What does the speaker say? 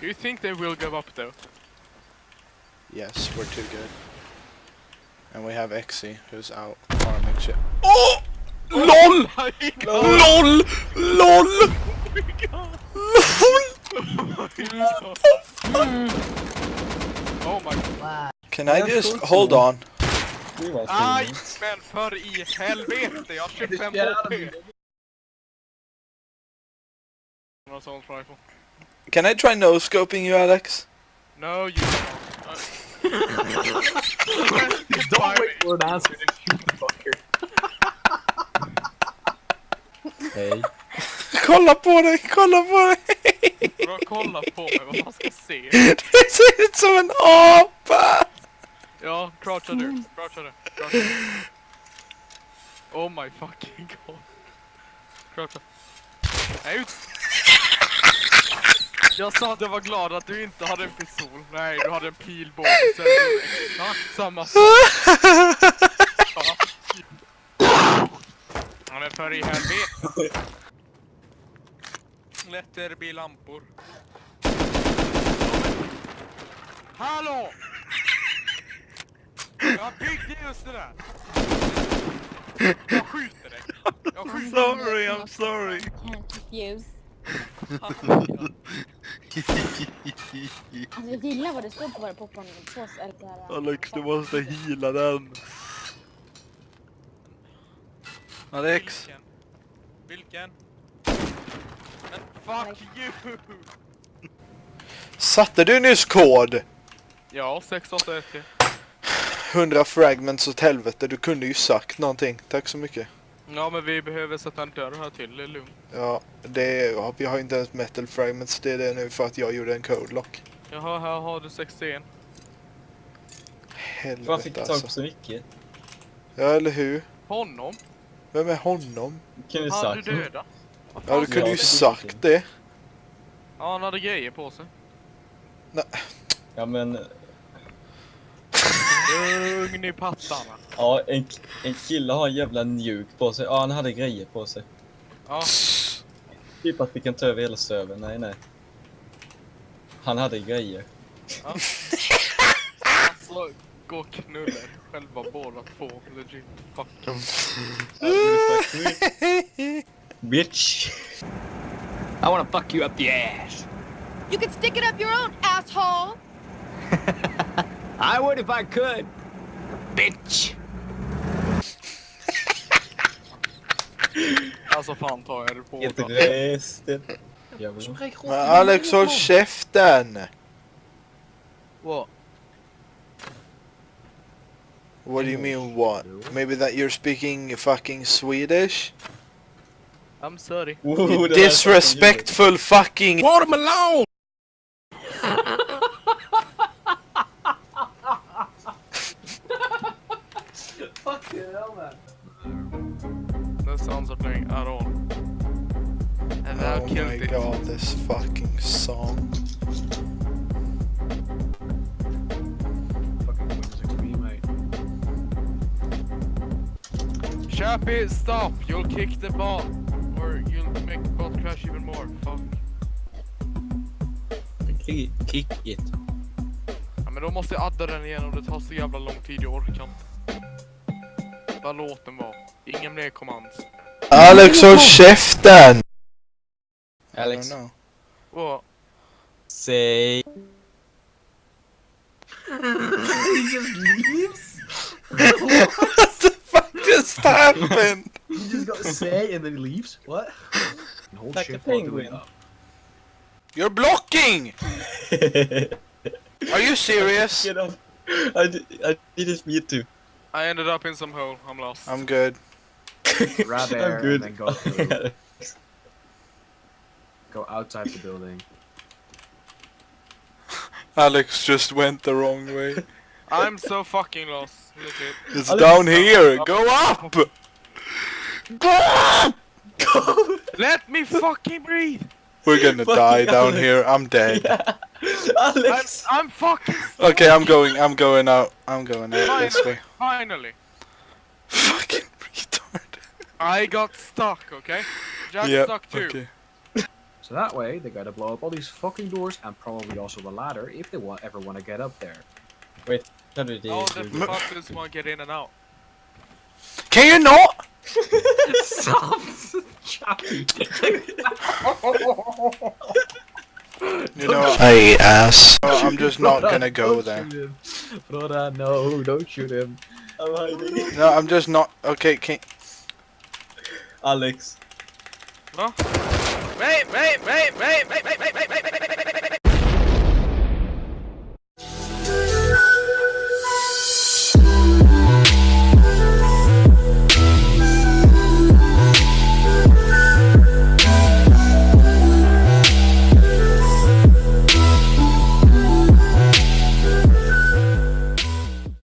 Do you think they will give up though? Yes, we're too good. And we have Exy, who's out farming shit. Oh! oh LOL! my god! LOL! LOL! Oh my god! Oh my god. Can I just, hold on. Det var Aj! fint. Men för i helvete, jag har 25 Get out of HP! Någon sån rifle. Can I try no-scoping you Alex? No, you cannot. Don't wait for an answer, you fucker. Hej. Kolla på dig, kolla på dig! Bra, kolla på mig vad man ska se. Du ser ut som en apa! Ja, croucha du. Croucha du. Croucha. Oh my fucking god. Croucha. Nej, ut! Jag sa att jag var glad att du inte hade en pistol. Nej, du hade en pilbåge. Så är det exakt samma sak. Ja, men för i helvete. There be lampor. Hallå! Jag byggde just det där! Jag skjuter dig! Jag skjuter Sorry, I'm sorry. Can't confuse. Alltså jag gillar vad det står på våra popcornpåsar. här- Alex, du måste heala den. Alex, Vilken? Vilken? Men fuck you! satte du nyss kod? Ja, 681 100 fragments åt helvete, du kunde ju sagt någonting. Tack så mycket. Ja men vi behöver sätta en dörr här till, det är lugnt. Ja, det är, ja, vi har inte ens metal fragments, det är det nu för att jag gjorde en code lock. Jaha, här har du 61. Fan fick Helvete du tag på alltså. så mycket? Ja, eller hur? Honom? Vem är honom? Kan du Han du sagt? döda? Ja, du kunde ju säga? sagt det. Ja, han hade grejer på sig. Ja men, Lugn i pattarna. ja en, en kille har en jävla nuke på sig. Ja han hade grejer på sig. Ja, Typ att vi kan ta över hela servern. Nej nej. Han hade grejer. alltså gå och knulla själva båda två. Legit, fuck. Ja, det borde sagt, Bitch! I want to fuck you up the ass. You can stick it up your own asshole. I would if I could. Bitch. Alltså fan tar jag det på Inte båda. resten. Jävlar. Men Alex, håll käften! What? What do you mean what? Maybe that you're speaking fucking Swedish? I'm sorry. Oh, You det där är disrespectful fucking... Watermelon. No sounds are playing at all. And thou Oh killed my it. god, this fucking song. Chappy, stop! You'll kick the ball. Or you'll make the ball crash even more. Fuck. Kick, kick it. Ja, men då måste jag adda den igen och det tar så jävla lång tid, jag orkar inte. Bara låt den vara. Ingen mer commands. Alex, håll käften! Alex, don't know. What? säg... What the fuck just happened? You just got to say and then he leaves. What? Hold Like a while doing penguin. You're blocking! Are you serious? Get off. I, I did this for you too. I ended up in some hole. I'm lost. I'm good. Grab I'm air good. and then go through. Go outside the building. Alex just went the wrong way. I'm so fucking lost. Legit. It's Alex, down here. Go up! Go up! Let me fucking breathe! We're gonna Fucking die down here. I'm dead. I'm, Alex! I'm fucking Okay, I'm going. I'm going out. I'm going out this way. Finally! Fucking retard. I got stuck, okay? Jack Yeah. stuck too. Okay. So that way, they gotta blow up all these fucking doors and probably also the ladder if they want ever want to get up there. How did you How the do fuck does one get in and out? Can you not? Stop, Chappy. You know, Hey, ass. Oh, I'm just not Brother, gonna go don't there. shoot him. Brother, no, don't shoot him. I'm hiding. No, I'm just not. Okay, can Alex. Wait, wait, wait, wait, wait, wait, wait.